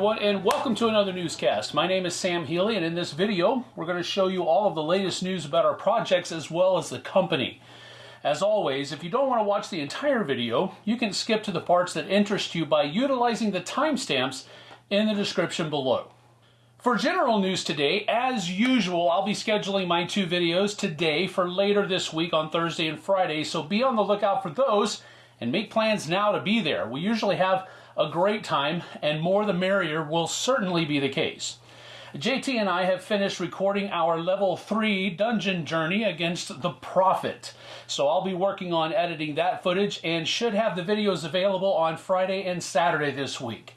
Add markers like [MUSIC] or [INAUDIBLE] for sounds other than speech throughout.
everyone, and welcome to another newscast. My name is Sam Healy, and in this video, we're going to show you all of the latest news about our projects as well as the company. As always, if you don't want to watch the entire video, you can skip to the parts that interest you by utilizing the timestamps in the description below. For general news today, as usual, I'll be scheduling my two videos today for later this week on Thursday and Friday, so be on the lookout for those and make plans now to be there. We usually have a great time, and more the merrier will certainly be the case. JT and I have finished recording our level 3 dungeon journey against the Prophet. So I'll be working on editing that footage and should have the videos available on Friday and Saturday this week.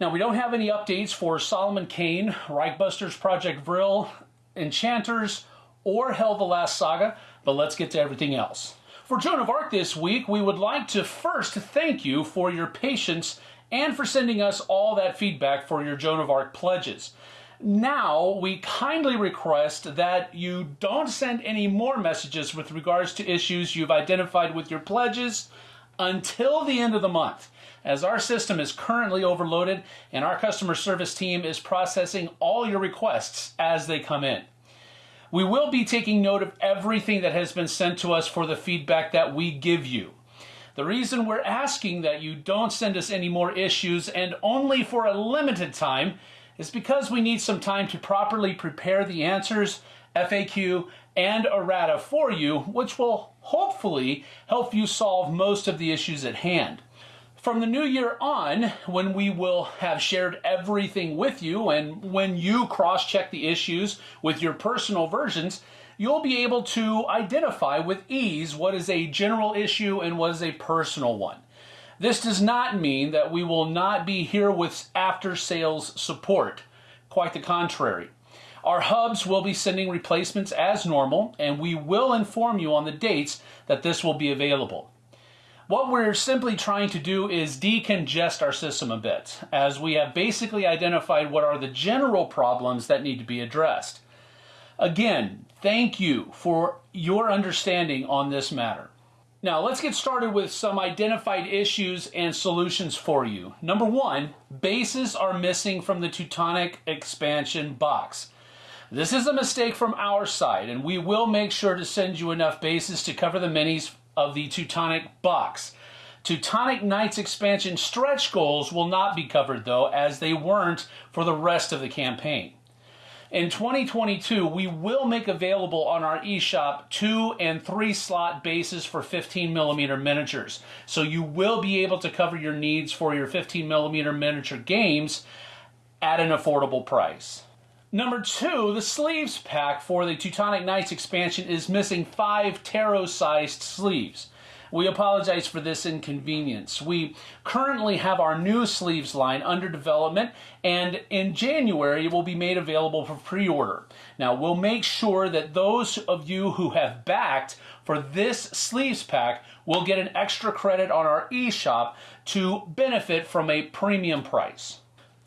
Now, we don't have any updates for Solomon Kane, Reichbusters Project Vril, Enchanters, or Hell the Last Saga, but let's get to everything else. For Joan of Arc this week, we would like to first thank you for your patience and for sending us all that feedback for your Joan of Arc pledges. Now, we kindly request that you don't send any more messages with regards to issues you've identified with your pledges until the end of the month, as our system is currently overloaded and our customer service team is processing all your requests as they come in. We will be taking note of everything that has been sent to us for the feedback that we give you. The reason we're asking that you don't send us any more issues and only for a limited time is because we need some time to properly prepare the answers, FAQ, and errata for you, which will hopefully help you solve most of the issues at hand. From the new year on, when we will have shared everything with you and when you cross check the issues with your personal versions, you'll be able to identify with ease what is a general issue and what is a personal one. This does not mean that we will not be here with after sales support. Quite the contrary. Our hubs will be sending replacements as normal, and we will inform you on the dates that this will be available. What we're simply trying to do is decongest our system a bit, as we have basically identified what are the general problems that need to be addressed. Again, thank you for your understanding on this matter. Now, let's get started with some identified issues and solutions for you. Number one, bases are missing from the Teutonic expansion box. This is a mistake from our side, and we will make sure to send you enough bases to cover the minis of the Teutonic box. Teutonic Knights expansion stretch goals will not be covered though, as they weren't for the rest of the campaign. In 2022, we will make available on our eShop two and three slot bases for 15 millimeter miniatures. So you will be able to cover your needs for your 15 millimeter miniature games at an affordable price. Number two, the sleeves pack for the Teutonic Knights expansion is missing five tarot-sized sleeves. We apologize for this inconvenience. We currently have our new sleeves line under development, and in January it will be made available for pre-order. Now, we'll make sure that those of you who have backed for this sleeves pack will get an extra credit on our eShop to benefit from a premium price.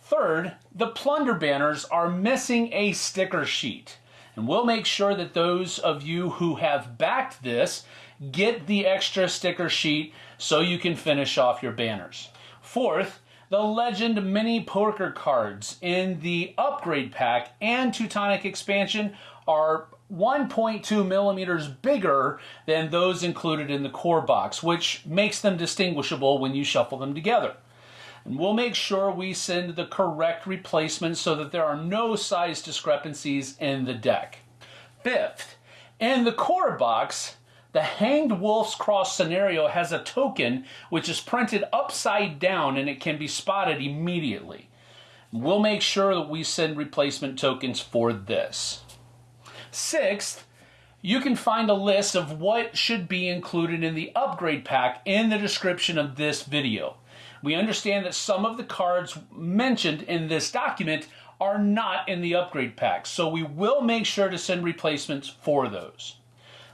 Third, the plunder banners are missing a sticker sheet. And we'll make sure that those of you who have backed this get the extra sticker sheet so you can finish off your banners. Fourth, the Legend Mini Poker cards in the upgrade pack and Teutonic expansion are 1.2 millimeters bigger than those included in the core box, which makes them distinguishable when you shuffle them together. And we'll make sure we send the correct replacement so that there are no size discrepancies in the deck. Fifth, in the core box, the Hanged Wolf's Cross scenario has a token which is printed upside down and it can be spotted immediately. We'll make sure that we send replacement tokens for this. Sixth, you can find a list of what should be included in the upgrade pack in the description of this video. We understand that some of the cards mentioned in this document are not in the upgrade pack, so we will make sure to send replacements for those.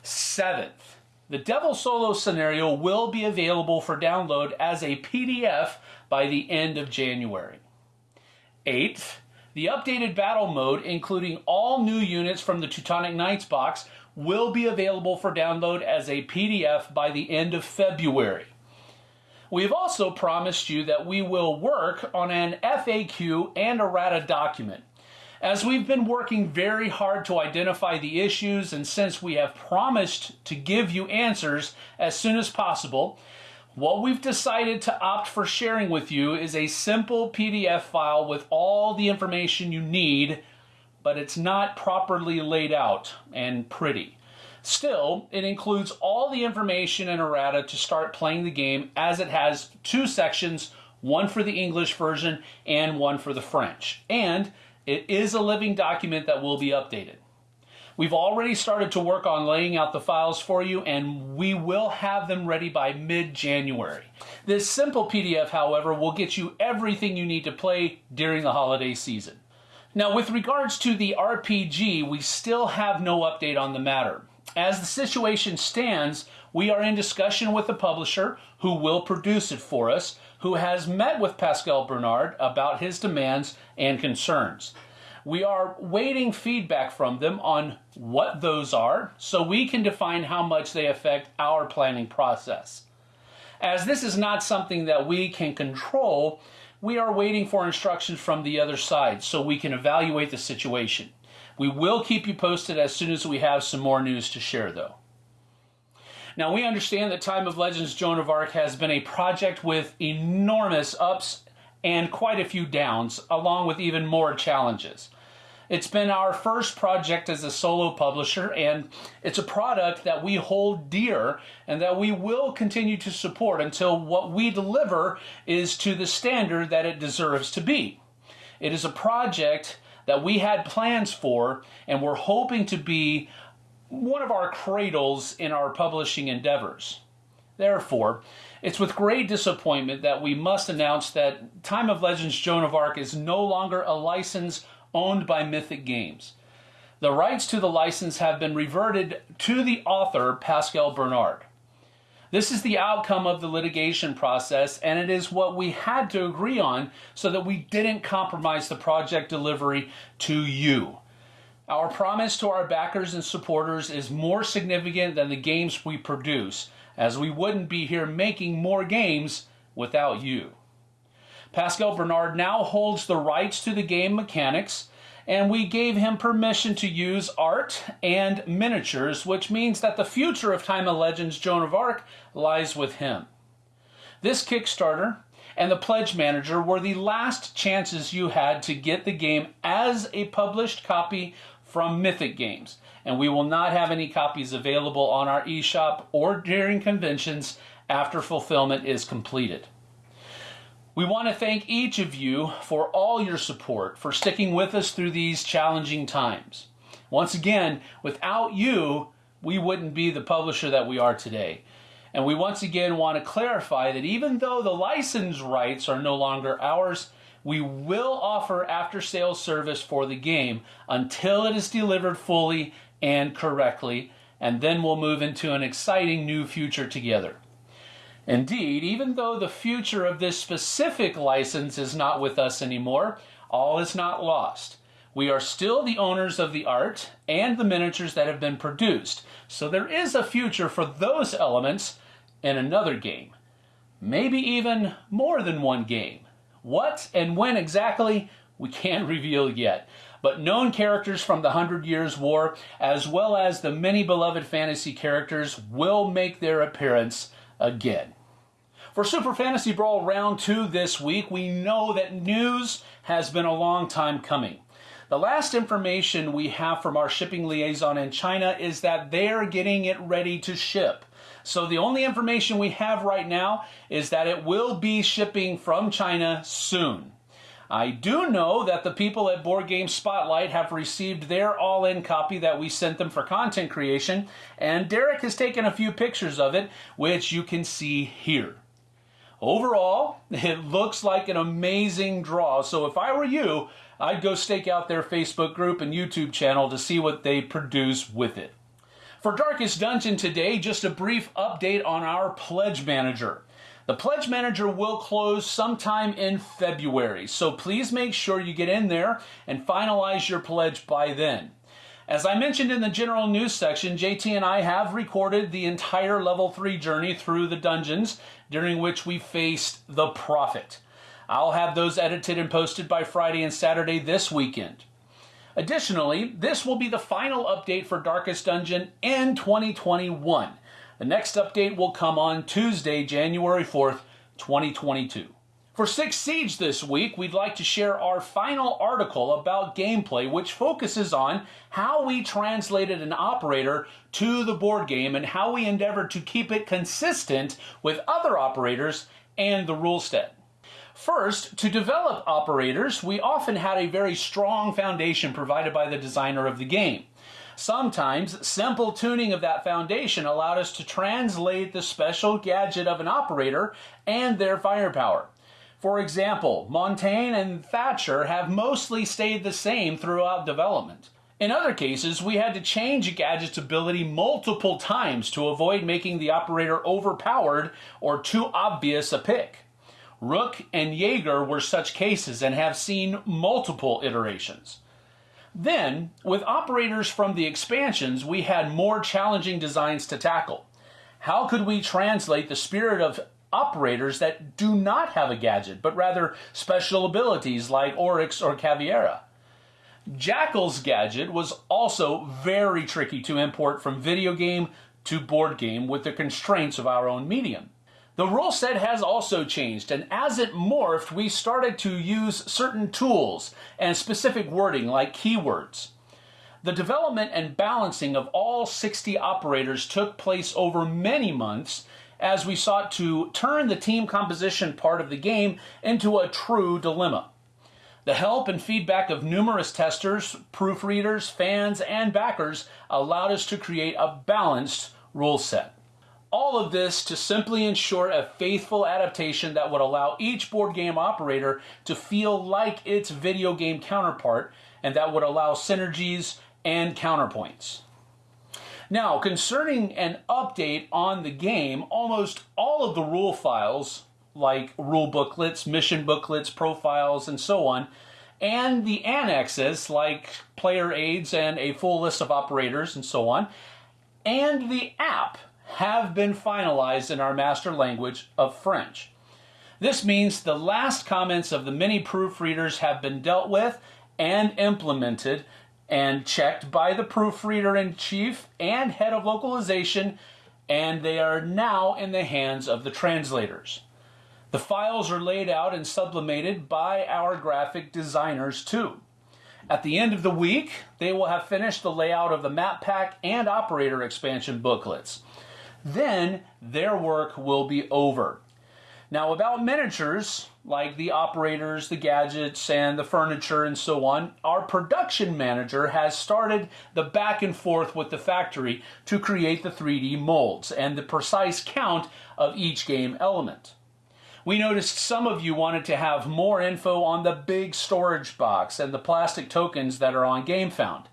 Seventh, the Devil Solo scenario will be available for download as a PDF by the end of January. Eighth, the updated battle mode, including all new units from the Teutonic Knights box, will be available for download as a PDF by the end of February. We have also promised you that we will work on an FAQ and errata document. As we've been working very hard to identify the issues, and since we have promised to give you answers as soon as possible, what we've decided to opt for sharing with you is a simple PDF file with all the information you need, but it's not properly laid out and pretty. Still, it includes all the information and errata to start playing the game as it has two sections, one for the English version and one for the French. And it is a living document that will be updated. We've already started to work on laying out the files for you and we will have them ready by mid-January. This simple PDF, however, will get you everything you need to play during the holiday season. Now, with regards to the RPG, we still have no update on the matter. As the situation stands, we are in discussion with the publisher who will produce it for us, who has met with Pascal Bernard about his demands and concerns. We are waiting feedback from them on what those are so we can define how much they affect our planning process. As this is not something that we can control, we are waiting for instructions from the other side so we can evaluate the situation. We will keep you posted as soon as we have some more news to share, though. Now, we understand that Time of Legends Joan of Arc has been a project with enormous ups and quite a few downs, along with even more challenges. It's been our first project as a solo publisher, and it's a product that we hold dear and that we will continue to support until what we deliver is to the standard that it deserves to be. It is a project that we had plans for and we're hoping to be one of our cradles in our publishing endeavors. Therefore, it's with great disappointment that we must announce that Time of Legends Joan of Arc is no longer a license owned by Mythic Games. The rights to the license have been reverted to the author, Pascal Bernard. This is the outcome of the litigation process, and it is what we had to agree on so that we didn't compromise the project delivery to you. Our promise to our backers and supporters is more significant than the games we produce, as we wouldn't be here making more games without you. Pascal Bernard now holds the rights to the game mechanics, and we gave him permission to use art and miniatures, which means that the future of Time of Legends Joan of Arc lies with him. This Kickstarter and the Pledge Manager were the last chances you had to get the game as a published copy from Mythic Games, and we will not have any copies available on our eShop or during conventions after fulfillment is completed. We want to thank each of you for all your support, for sticking with us through these challenging times. Once again, without you, we wouldn't be the publisher that we are today. And we once again want to clarify that even though the license rights are no longer ours, we will offer after sales service for the game until it is delivered fully and correctly, and then we'll move into an exciting new future together. Indeed, even though the future of this specific license is not with us anymore, all is not lost. We are still the owners of the art and the miniatures that have been produced, so there is a future for those elements in another game. Maybe even more than one game. What and when exactly, we can't [LAUGHS] reveal yet. But known characters from the Hundred Years' War, as well as the many beloved fantasy characters, will make their appearance again. For Super Fantasy Brawl Round 2 this week, we know that news has been a long time coming. The last information we have from our shipping liaison in China is that they are getting it ready to ship. So the only information we have right now is that it will be shipping from China soon. I do know that the people at Board Game Spotlight have received their all-in copy that we sent them for content creation, and Derek has taken a few pictures of it, which you can see here. Overall, [LAUGHS] it looks like an amazing draw, so if I were you, I'd go stake out their Facebook group and YouTube channel to see what they produce with it. For Darkest Dungeon today, just a brief update on our Pledge Manager. The Pledge Manager will close sometime in February, so please make sure you get in there and finalize your pledge by then. As I mentioned in the general news section, JT and I have recorded the entire level 3 journey through the dungeons, during which we faced the Prophet. I'll have those edited and posted by Friday and Saturday this weekend. Additionally, this will be the final update for Darkest Dungeon in 2021. The next update will come on Tuesday, January 4th, 2022. For Six Siege this week, we'd like to share our final article about gameplay, which focuses on how we translated an operator to the board game and how we endeavored to keep it consistent with other operators and the rule set. First, to develop operators, we often had a very strong foundation provided by the designer of the game. Sometimes, simple tuning of that foundation allowed us to translate the special gadget of an operator and their firepower. For example, Montagne and Thatcher have mostly stayed the same throughout development. In other cases, we had to change a gadget's ability multiple times to avoid making the operator overpowered or too obvious a pick. Rook and Jaeger were such cases and have seen multiple iterations. Then, with operators from the expansions, we had more challenging designs to tackle. How could we translate the spirit of operators that do not have a gadget, but rather special abilities like Oryx or Caveira. Jackal's gadget was also very tricky to import from video game to board game with the constraints of our own medium. The rule set has also changed, and as it morphed, we started to use certain tools and specific wording like keywords. The development and balancing of all 60 operators took place over many months as we sought to turn the team composition part of the game into a true dilemma. The help and feedback of numerous testers, proofreaders, fans, and backers allowed us to create a balanced rule set. All of this to simply ensure a faithful adaptation that would allow each board game operator to feel like its video game counterpart and that would allow synergies and counterpoints. Now, concerning an update on the game, almost all of the rule files, like rule booklets, mission booklets, profiles, and so on, and the annexes, like player aids and a full list of operators and so on, and the app have been finalized in our master language of French. This means the last comments of the many proofreaders have been dealt with and implemented and checked by the proofreader in chief and head of localization, and they are now in the hands of the translators. The files are laid out and sublimated by our graphic designers too. At the end of the week, they will have finished the layout of the map pack and operator expansion booklets. Then their work will be over. Now, about miniatures, like the operators, the gadgets, and the furniture, and so on, our production manager has started the back and forth with the factory to create the 3D molds and the precise count of each game element. We noticed some of you wanted to have more info on the big storage box and the plastic tokens that are on GameFound.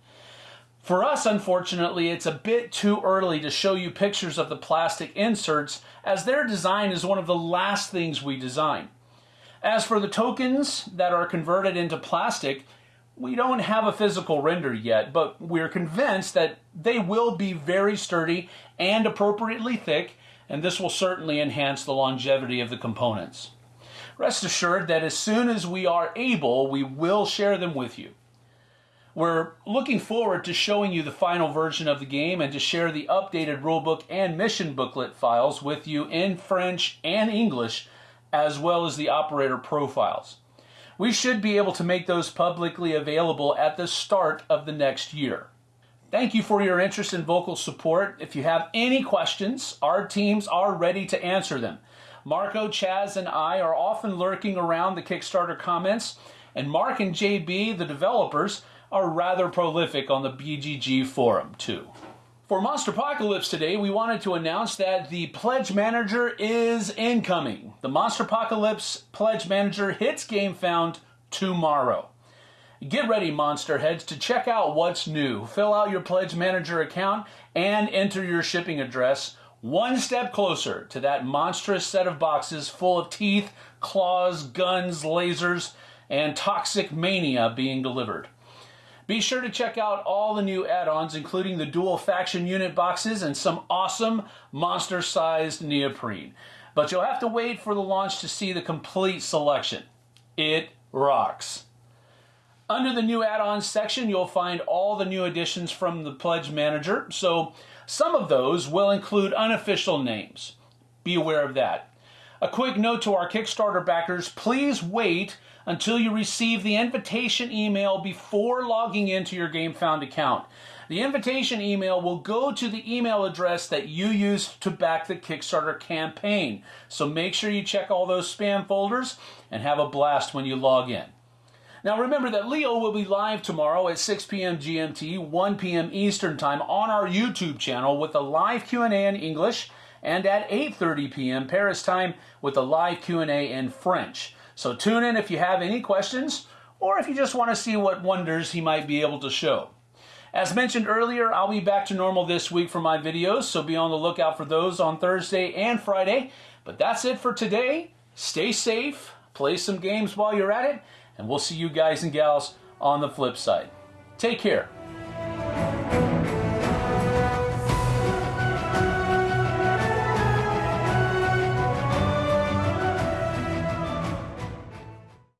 For us, unfortunately, it's a bit too early to show you pictures of the plastic inserts as their design is one of the last things we design. As for the tokens that are converted into plastic, we don't have a physical render yet, but we're convinced that they will be very sturdy and appropriately thick, and this will certainly enhance the longevity of the components. Rest assured that as soon as we are able, we will share them with you. We're looking forward to showing you the final version of the game and to share the updated rulebook and mission booklet files with you in French and English, as well as the operator profiles. We should be able to make those publicly available at the start of the next year. Thank you for your interest and vocal support. If you have any questions, our teams are ready to answer them. Marco, Chaz, and I are often lurking around the Kickstarter comments, and Mark and JB, the developers, are rather prolific on the BGG forum too. For Monsterpocalypse today, we wanted to announce that the Pledge Manager is incoming. The Monsterpocalypse Pledge Manager hits GameFound tomorrow. Get ready, Monster Heads, to check out what's new. Fill out your Pledge Manager account and enter your shipping address one step closer to that monstrous set of boxes full of teeth, claws, guns, lasers, and toxic mania being delivered. Be sure to check out all the new add-ons, including the dual faction unit boxes and some awesome monster-sized neoprene. But you'll have to wait for the launch to see the complete selection. It rocks. Under the new add-ons section, you'll find all the new additions from the Pledge Manager. So some of those will include unofficial names. Be aware of that. A quick note to our Kickstarter backers, please wait until you receive the invitation email before logging into your GameFound account. The invitation email will go to the email address that you used to back the Kickstarter campaign. So make sure you check all those spam folders and have a blast when you log in. Now remember that Leo will be live tomorrow at 6 p.m. GMT, 1 p.m. Eastern Time on our YouTube channel with a live Q&A in English and at 8:30 p.m. Paris time with a live Q&A in French. So tune in if you have any questions or if you just want to see what wonders he might be able to show. As mentioned earlier, I'll be back to normal this week for my videos, so be on the lookout for those on Thursday and Friday. But that's it for today. Stay safe, play some games while you're at it, and we'll see you guys and gals on the flip side. Take care.